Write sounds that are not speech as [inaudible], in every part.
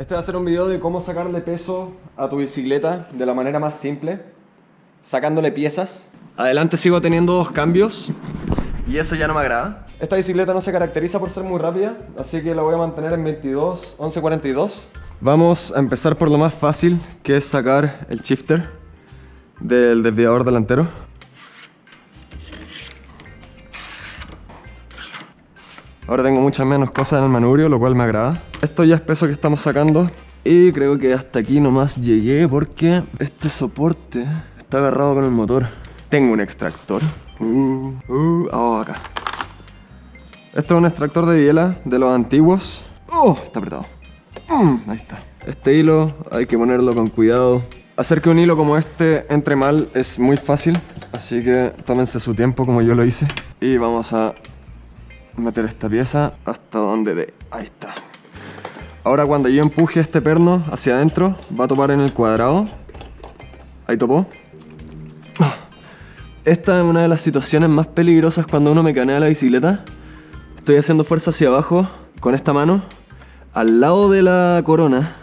Este va a ser un video de cómo sacarle peso a tu bicicleta de la manera más simple, sacándole piezas. Adelante sigo teniendo dos cambios y eso ya no me agrada. Esta bicicleta no se caracteriza por ser muy rápida, así que la voy a mantener en 22, 11, 42. Vamos a empezar por lo más fácil, que es sacar el shifter del desviador delantero. Ahora tengo muchas menos cosas en el manubrio, lo cual me agrada. Esto ya es peso que estamos sacando. Y creo que hasta aquí nomás llegué porque este soporte está agarrado con el motor. Tengo un extractor. Uh, uh, oh, acá. Esto es un extractor de biela de los antiguos. Oh, está apretado. Mm, ahí está. Este hilo hay que ponerlo con cuidado. Hacer que un hilo como este entre mal es muy fácil. Así que tómense su tiempo como yo lo hice. Y vamos a meter esta pieza hasta donde de... Ahí está. Ahora cuando yo empuje este perno hacia adentro, va a topar en el cuadrado. Ahí topó. Esta es una de las situaciones más peligrosas cuando uno mecanea la bicicleta. Estoy haciendo fuerza hacia abajo con esta mano, al lado de la corona.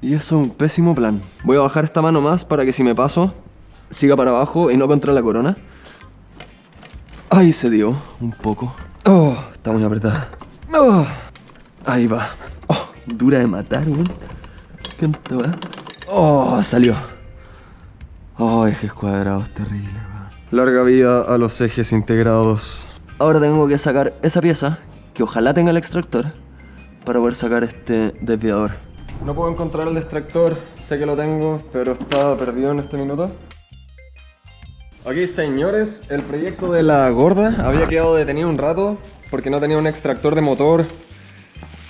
Y eso es un pésimo plan. Voy a bajar esta mano más para que si me paso, siga para abajo y no contra la corona. Ahí se dio, un poco. Oh, está muy apretada. Oh, ahí va. Oh, dura de matar, weón. ¿Cuánto va? Oh, salió. Oh, ejes cuadrados, terrible, weón. Larga vida a los ejes integrados. Ahora tengo que sacar esa pieza, que ojalá tenga el extractor, para poder sacar este desviador. No puedo encontrar el extractor, sé que lo tengo, pero está perdido en este minuto. Aquí señores, el proyecto de la gorda había quedado detenido un rato porque no tenía un extractor de motor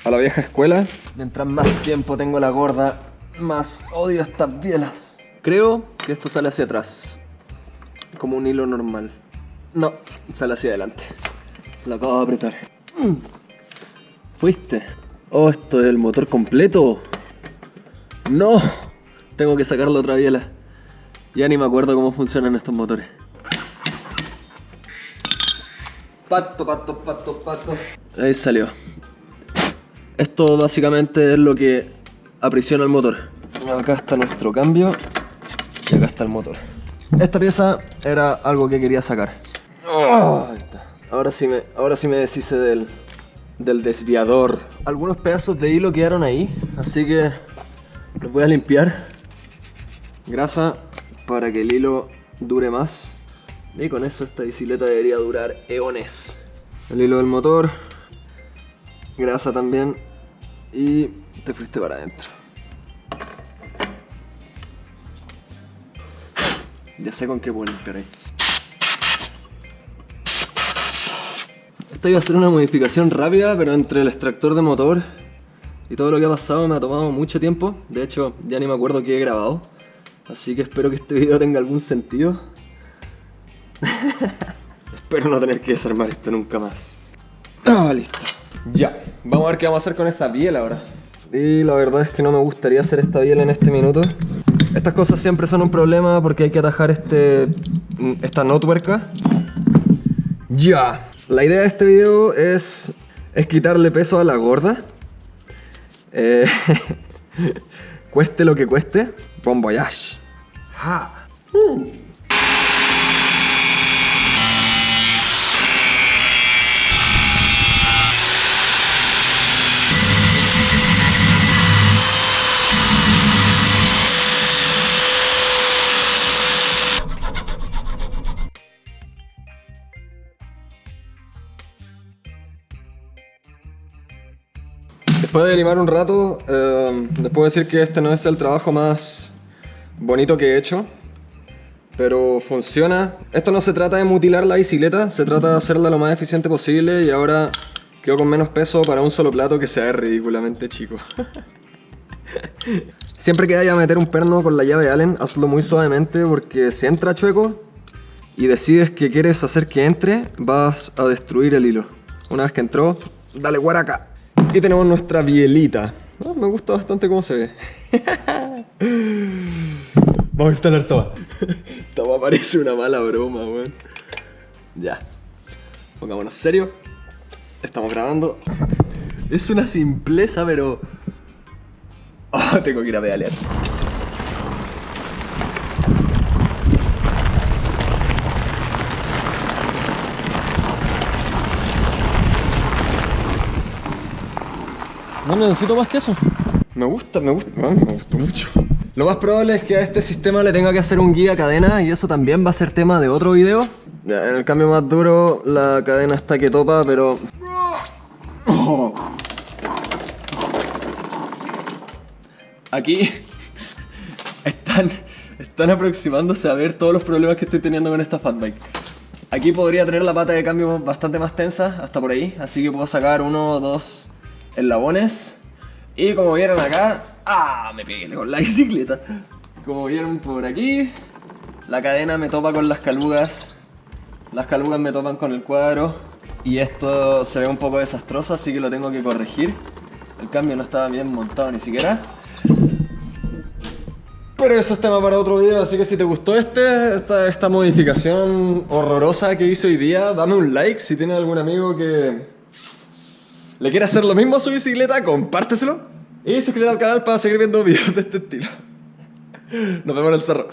a la vieja escuela. Mientras más tiempo tengo la gorda, más odio estas bielas. Creo que esto sale hacia atrás, como un hilo normal. No, sale hacia adelante. Lo acabo de apretar. ¿Fuiste? Oh, esto es el motor completo. No, tengo que sacarlo otra biela. Ya ni me acuerdo cómo funcionan estos motores. Pato, pato, pato, pato. Ahí salió. Esto básicamente es lo que aprisiona el motor. Acá está nuestro cambio y acá está el motor. Esta pieza era algo que quería sacar. Oh, ahí está. Ahora sí me, ahora sí me deshice del, del desviador. Algunos pedazos de hilo quedaron ahí, así que los voy a limpiar. Grasa para que el hilo dure más. Y con eso esta bicicleta debería durar eones. El hilo del motor, grasa también y te fuiste para adentro. Ya sé con qué puedo limpiar ahí. Esta iba a ser una modificación rápida, pero entre el extractor de motor y todo lo que ha pasado me ha tomado mucho tiempo. De hecho, ya ni me acuerdo qué he grabado. Así que espero que este video tenga algún sentido. [laughs] espero no tener que desarmar esto nunca más. Ah, listo. Ya, vamos a ver qué vamos a hacer con esa piel ahora. Y la verdad es que no me gustaría hacer esta biel en este minuto. Estas cosas siempre son un problema porque hay que atajar este, esta no tuerca. Ya. La idea de este video es, es quitarle peso a la gorda. Eh, [laughs] cueste lo que cueste. Bon voyage. Ha. Uh. Después de limar un rato, eh, les puedo decir que este no es el trabajo más bonito que he hecho, pero funciona. Esto no se trata de mutilar la bicicleta, se trata de hacerla lo más eficiente posible y ahora quedo con menos peso para un solo plato que sea ridículamente chico. [laughs] Siempre que vaya a meter un perno con la llave Allen, hazlo muy suavemente porque si entra chueco y decides que quieres hacer que entre, vas a destruir el hilo. Una vez que entró, dale guaraca. Y tenemos nuestra bielita. Me gusta bastante cómo se ve. [laughs] Vamos a instalar todo. [laughs] Todo parece una mala broma, weón. Ya. Pongámonos serio. Estamos grabando. Es una simpleza, pero... [laughs] Oh, tengo que ir a pedalear. No necesito más que eso. Me gusta, me gusta, me gustó mucho. Lo más probable es que a este sistema le tenga que hacer un guía cadena y eso también va a ser tema de otro video. En el cambio más duro la cadena está que topa, pero... Aquí están, están aproximándose a ver todos los problemas que estoy teniendo con esta fatbike. Aquí podría tener la pata de cambio bastante más tensa, hasta por ahí, así que puedo sacar uno o dos enlabones. Y como vieron acá, ¡ah! Me pegué con la [laughs] bicicleta. Como vieron por aquí, la cadena me topa con las calugas, las calugas me topan con el cuadro y esto se ve un poco desastroso, así que lo tengo que corregir. El cambio no estaba bien montado ni siquiera. Pero eso es tema para otro video, así que si te gustó este, esta, esta modificación horrorosa que hice hoy día, dame un like si tienes algún amigo que le quiere hacer lo mismo a su bicicleta, compárteselo. Y suscríbete al canal para seguir viendo videos de este estilo. Nos vemos en el cerro.